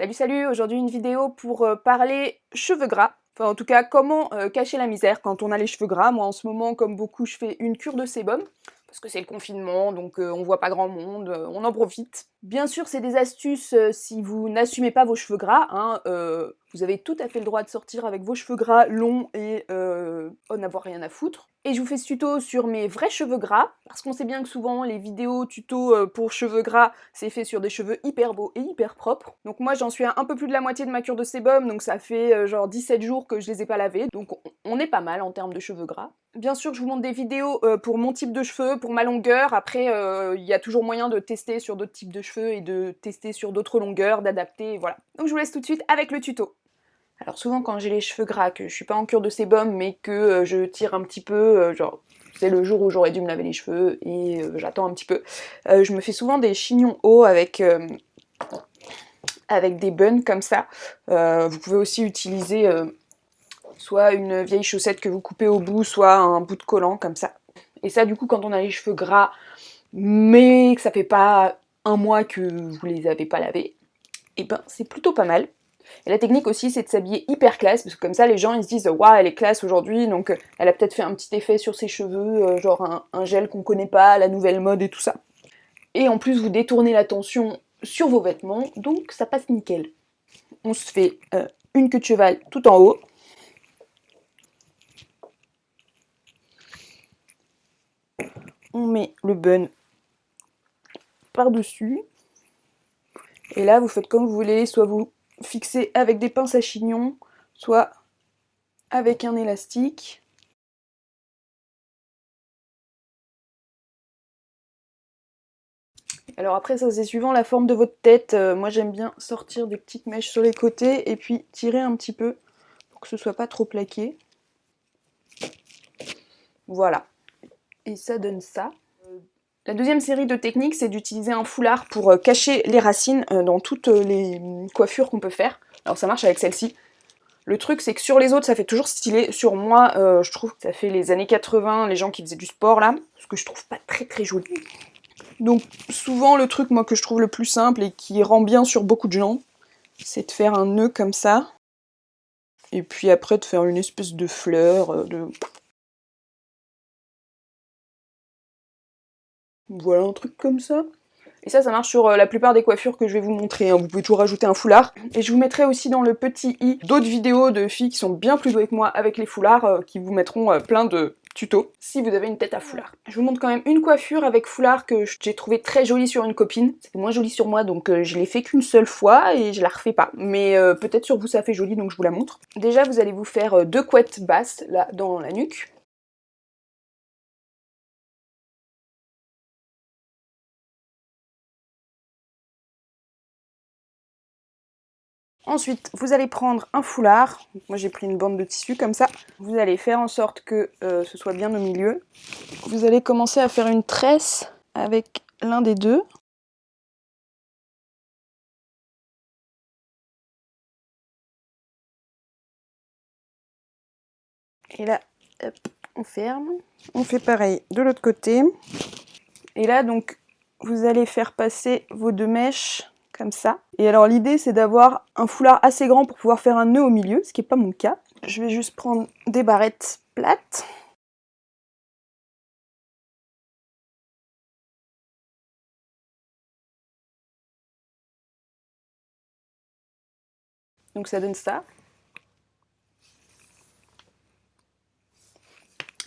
Salut salut, aujourd'hui une vidéo pour euh, parler cheveux gras. Enfin en tout cas comment euh, cacher la misère quand on a les cheveux gras. Moi en ce moment comme beaucoup je fais une cure de sébum parce que c'est le confinement, donc euh, on voit pas grand monde, on en profite. Bien sûr, c'est des astuces si vous n'assumez pas vos cheveux gras, hein, vous avez tout à fait le droit de sortir avec vos cheveux gras longs et euh, n'avoir rien à foutre. Et je vous fais ce tuto sur mes vrais cheveux gras, parce qu'on sait bien que souvent les vidéos tuto euh, pour cheveux gras, c'est fait sur des cheveux hyper beaux et hyper propres. Donc moi j'en suis à un peu plus de la moitié de ma cure de sébum, donc ça fait euh, genre 17 jours que je les ai pas lavés, donc on est pas mal en termes de cheveux gras. Bien sûr, je vous montre des vidéos euh, pour mon type de cheveux, pour ma longueur. Après, il y a toujours moyen de tester sur d'autres types de cheveux et de tester sur d'autres longueurs, d'adapter, voilà. Donc je vous laisse tout de suite avec le tuto. Alors souvent quand j'ai les cheveux gras, que je suis pas en cure de sébum, mais que euh, je tire un petit peu, euh, genre c'est le jour où j'aurais dû me laver les cheveux et euh, j'attends un petit peu, je me fais souvent des chignons hauts avec, des buns comme ça. vous pouvez aussi utiliser soit une vieille chaussette que vous coupez au bout, soit un bout de collant comme ça. Et ça du coup quand on a les cheveux gras, mais que ça fait pas un mois que vous les avez pas lavés, et eh ben c'est plutôt pas mal. Et la technique aussi, c'est de s'habiller hyper classe, parce que comme ça, les gens, ils se disent « Waouh, elle est classe aujourd'hui, donc euh, elle a peut-être fait un petit effet sur ses cheveux, euh, genre un, gel qu'on connaît pas, la nouvelle mode et tout ça. » Et en plus, vous détournez l'attention sur vos vêtements, donc ça passe nickel. On se fait euh, une queue de cheval tout en haut. On met le bun par-dessus. Et là, vous faites comme vous voulez, soit vous fixer avec des pinces à chignon, soit avec un élastique. Alors après ça c'est suivant la forme de votre tête, euh, moi j'aime bien sortir des petites mèches sur les côtés et puis tirer un petit peu pour que ce soit pas trop plaqué. Voilà, et ça donne ça. La deuxième série de techniques, c'est d'utiliser un foulard pour euh, cacher les racines euh, dans toutes euh, les coiffures qu'on peut faire. Alors ça marche avec celle-ci. Le truc, c'est que sur les autres, ça fait toujours stylé. Sur moi, je trouve que ça fait les années 80, les gens qui faisaient du sport, là. Ce que je trouve pas très très joli. Donc souvent, le truc, moi, que je trouve le plus simple et qui rend bien sur beaucoup de gens, c'est de faire un nœud comme ça. Et puis après, de faire une espèce de fleur, de Voilà, un truc comme ça. Et ça, ça marche sur euh, la plupart des coiffures que je vais vous montrer. Hein. Vous pouvez toujours rajouter un foulard. Et je vous mettrai aussi dans le petit i d'autres vidéos de filles qui sont bien plus douées que moi avec les foulards, euh, qui vous mettront euh, plein de tutos si vous avez une tête à foulard. Je vous montre quand même une coiffure avec foulard que j'ai trouvé très jolie sur une copine. C'était moins joli sur moi, donc je l'ai fait qu'une seule fois et je la refais pas. Mais peut-être sur vous ça fait joli, donc je vous la montre. Déjà, vous allez vous faire deux couettes basses, là, dans la nuque. Ensuite, vous allez prendre un foulard. Moi, j'ai pris une bande de tissu comme ça. Vous allez faire en sorte que euh, ce soit bien au milieu. Vous allez commencer à faire une tresse avec l'un des deux. Et là, on ferme. On fait pareil de l'autre côté. Et là, donc, vous allez faire passer vos deux mèches ça. Et alors l'idée c'est d'avoir un foulard assez grand pour pouvoir faire un nœud au milieu, ce qui n'est pas mon cas. Je vais juste prendre des barrettes plates. Donc ça donne ça.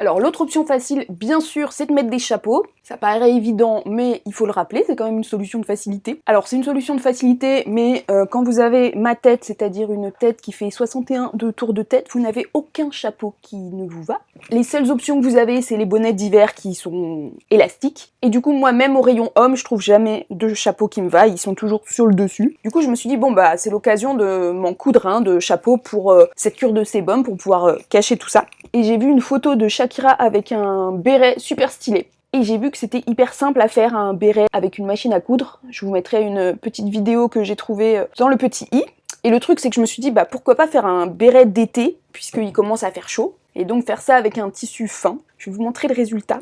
Alors l'autre option facile, bien sûr, c'est de mettre des chapeaux. Ça paraît évident, mais il faut le rappeler, c'est quand même une solution de facilité. Alors c'est une solution de facilité, mais euh, quand vous avez ma tête, c'est-à-dire une tête qui fait 61 de tours de tête, vous n'avez aucun chapeau qui ne vous va. Les seules options que vous avez, c'est les bonnets d'hiver qui sont élastiques. Et du coup, moi, même au rayon homme, je trouve jamais de chapeau qui me va, ils sont toujours sur le dessus. Du coup, je me suis dit, bon bah, c'est l'occasion de m'en coudre un de chapeau pour euh, cette cure de sébum, pour pouvoir euh, cacher tout ça. Et j'ai vu une photo de avec un béret super stylé. Et j'ai vu que c'était hyper simple à faire un béret avec une machine à coudre. Je vous mettrai une petite vidéo que j'ai trouvée dans le petit i. Et le truc, c'est que je me suis dit, bah pourquoi pas faire un béret d'été, puisqu'il commence à faire chaud, et donc faire ça avec un tissu fin. Je vais vous montrer le résultat.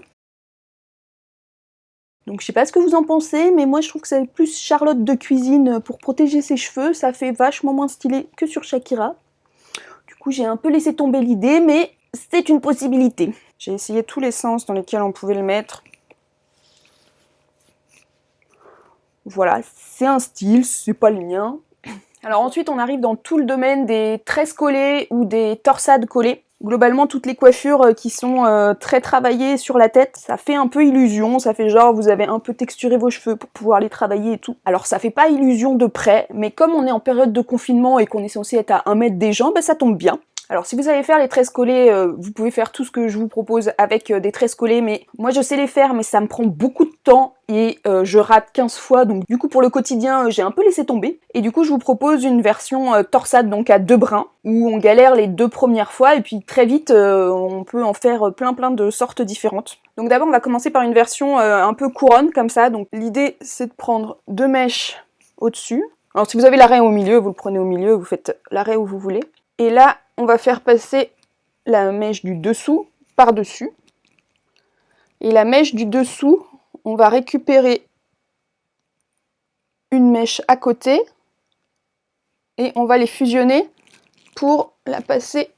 Donc je sais pas ce que vous en pensez, mais moi je trouve que c'est plus Charlotte de cuisine pour protéger ses cheveux, ça fait vachement moins stylé que sur Shakira. Du coup j'ai un peu laissé tomber l'idée, mais c'est une possibilité. J'ai essayé tous les sens dans lesquels on pouvait le mettre. Voilà, c'est un style, c'est pas le mien. Alors ensuite on arrive dans tout le domaine des tresses collées ou des torsades collées. Globalement, toutes les coiffures euh, qui sont euh, très travaillées sur la tête, ça fait un peu illusion, ça fait genre vous avez un peu texturé vos cheveux pour pouvoir les travailler et tout. Alors ça fait pas illusion de près, mais comme on est en période de confinement et qu'on est censé être à 1 mètre des gens, bah ça tombe bien. Alors si vous savez faire les tresses collées, euh, vous pouvez faire tout ce que je vous propose avec euh, des tresses collées, mais moi je sais les faire, mais ça me prend beaucoup de temps et euh, je rate 15 fois, donc du coup pour le quotidien j'ai un peu laissé tomber. Et du coup je vous propose une version torsade, donc à deux brins, où on galère les deux premières fois, et puis très vite on peut en faire plein plein de sortes différentes. Donc d'abord on va commencer par une version un peu couronne, comme ça, donc l'idée c'est de prendre deux mèches au-dessus. Alors si vous avez l'arrêt au milieu, vous le prenez au milieu, vous faites l'arrêt où vous voulez. Et là, on va faire passer la mèche du dessous par-dessus. Et la mèche du dessous, on va récupérer une mèche à côté et on va les fusionner pour la passer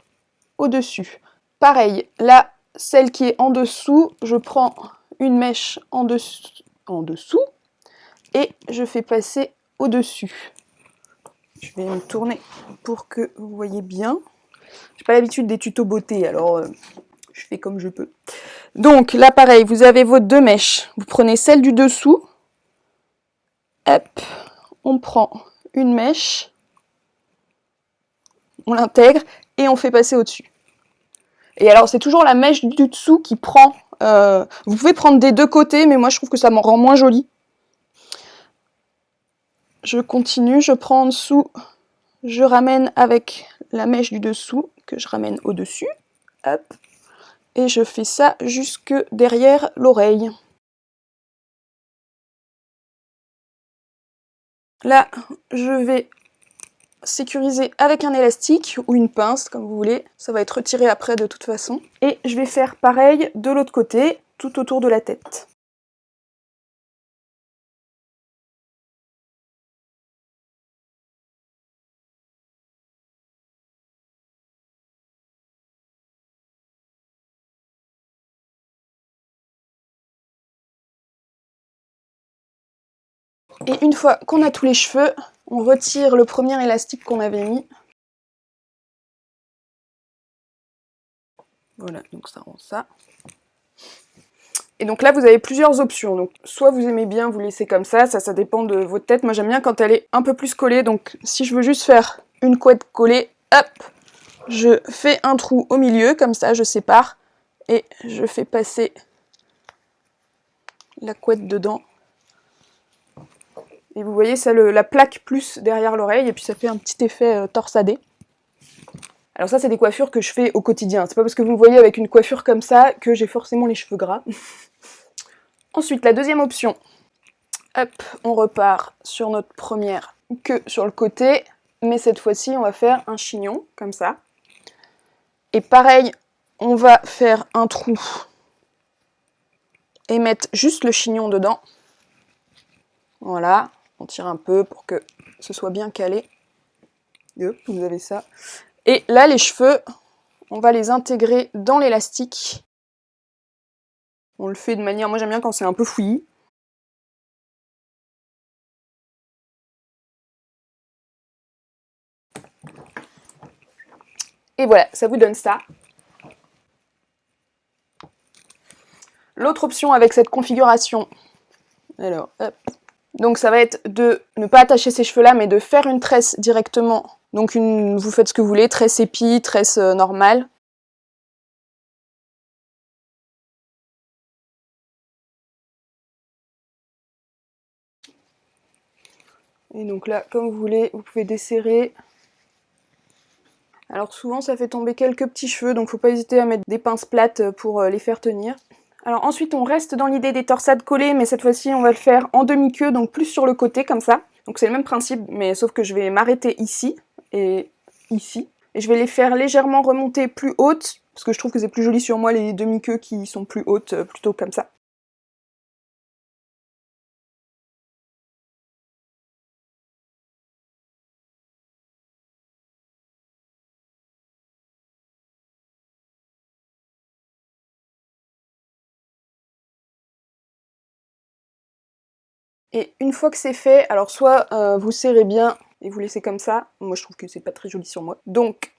au-dessus. Pareil, là, celle qui est en dessous, je prends une mèche en, en dessous et je fais passer au-dessus. Je vais me tourner pour que vous voyez bien. J'ai pas l'habitude des tutos beauté, alors euh, je fais comme je peux. Donc là pareil, vous avez vos deux mèches. Vous prenez celle du dessous. Hop, on prend une mèche. On l'intègre et on fait passer au-dessus. Et alors c'est toujours la mèche du dessous qui prend... Euh, vous pouvez prendre des deux côtés, mais moi je trouve que ça m'en rend moins joli. Je continue, je prends en dessous, je ramène avec la mèche du dessous, que je ramène au-dessus, et je fais ça jusque derrière l'oreille. Là, je vais sécuriser avec un élastique ou une pince, comme vous voulez. Ça va être retiré après de toute façon. Et je vais faire pareil de l'autre côté, tout autour de la tête. Et une fois qu'on a tous les cheveux, on retire le premier élastique qu'on avait mis. Voilà, donc ça rend ça. Et donc là, vous avez plusieurs options. Donc, soit vous aimez bien vous laisser comme ça, ça, ça dépend de votre tête. Moi, j'aime bien quand elle est un peu plus collée. Donc, si je veux juste faire une couette collée, hop, je fais un trou au milieu, comme ça, je sépare. Et je fais passer la couette dedans. Et vous voyez, ça la plaque plus derrière l'oreille, et puis ça fait un petit effet euh, torsadé. Alors ça, c'est des coiffures que je fais au quotidien. C'est pas parce que vous me voyez avec une coiffure comme ça que j'ai forcément les cheveux gras. Ensuite, la deuxième option. Hop, on repart sur notre première queue sur le côté, mais cette fois-ci, on va faire un chignon, comme ça. Et pareil, on va faire un trou et mettre juste le chignon dedans. Voilà, on tire un peu pour que ce soit bien calé. vous avez ça. Et là, les cheveux, on va les intégrer dans l'élastique. On le fait de manière... Moi, j'aime bien quand c'est un peu fouillis. Et voilà, ça vous donne ça. L'autre option avec cette configuration, alors, hop, donc ça va être de ne pas attacher ces cheveux là, mais de faire une tresse directement. Donc vous faites ce que vous voulez, tresse épi, tresse euh, normale. Et donc là, comme vous voulez, vous pouvez desserrer. Alors souvent ça fait tomber quelques petits cheveux, donc faut pas hésiter à mettre des pinces plates pour euh, les faire tenir. Alors ensuite on reste dans l'idée des torsades collées, mais cette fois-ci on va le faire en demi-queue, donc plus sur le côté comme ça. Donc c'est le même principe, mais sauf que je vais m'arrêter ici, et ici. Et je vais les faire légèrement remonter plus hautes, parce que je trouve que c'est plus joli sur moi les demi-queues qui sont plus hautes, euh, plutôt comme ça. Et une fois que c'est fait, alors soit euh, vous serrez bien et vous laissez comme ça, moi je trouve que c'est pas très joli sur moi. Donc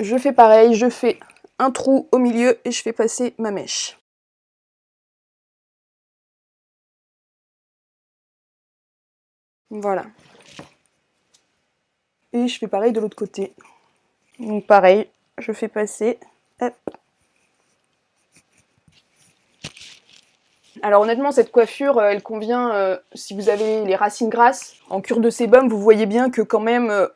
je fais pareil, je fais un trou au milieu et je fais passer ma mèche. Voilà. Et je fais pareil de l'autre côté. Donc pareil, je fais passer, hop, Alors honnêtement, cette coiffure, euh, elle convient euh, si vous avez les racines grasses. En cure de sébum, vous voyez bien que quand même, euh,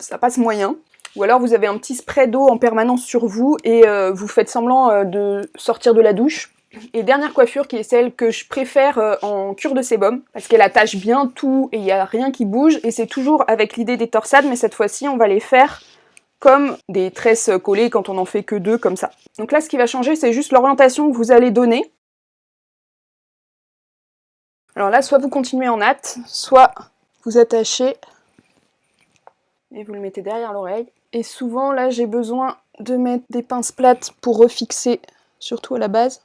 ça passe moyen. Ou alors vous avez un petit spray d'eau en permanence sur vous et vous faites semblant de sortir de la douche. Et dernière coiffure qui est celle que je préfère en cure de sébum, parce qu'elle attache bien tout et il n'y a rien qui bouge, et c'est toujours avec l'idée des torsades, mais cette fois-ci on va les faire comme des tresses collées quand on en fait que deux comme ça. Donc là ce qui va changer c'est juste l'orientation que vous allez donner. Alors là, soit vous continuez en natte, soit vous attachez et vous le mettez derrière l'oreille. Et souvent, là, j'ai besoin de mettre des pinces plates pour refixer, surtout à la base.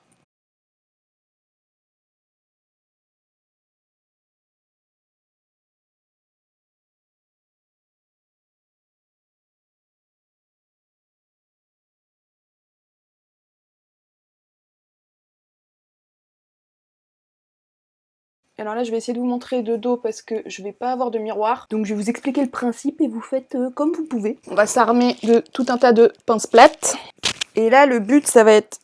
Alors là, je vais essayer de vous montrer de dos parce que je vais pas avoir de miroir. Donc je vais vous expliquer le principe et vous faites euh, comme vous pouvez. On va s'armer de tout un tas de pinces plates. Et là, le but, ça va être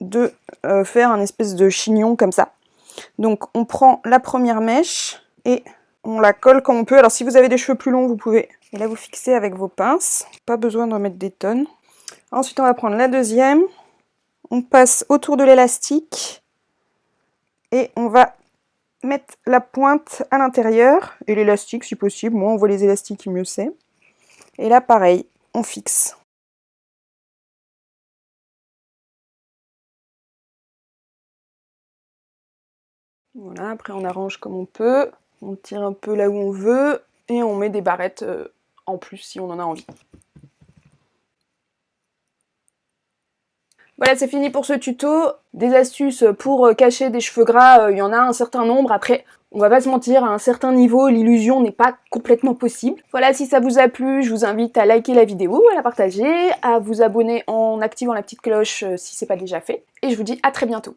de euh, faire un espèce de chignon comme ça. Donc on prend la première mèche et on la colle comme on peut. Alors si vous avez des cheveux plus longs, vous pouvez. Et là, vous fixez avec vos pinces. Pas besoin de mettre des tonnes. Ensuite, on va prendre la deuxième. On passe autour de l'élastique et on va mettre la pointe à l'intérieur et l'élastique si possible. Moi, on voit les élastiques, mieux c'est. Et là, pareil, on fixe. Voilà, après on arrange comme on peut, on tire un peu là où on veut, et on met des barrettes euh, en plus si on en a envie. Voilà, c'est fini pour ce tuto. Des astuces pour euh, cacher des cheveux gras, euh, il y en a un certain nombre. Après, on va pas se mentir, à un certain niveau, l'illusion n'est pas complètement possible. Voilà, si ça vous a plu, je vous invite à liker la vidéo, à la partager, à vous abonner en activant la petite cloche euh, si c'est pas déjà fait. Et je vous dis à très bientôt.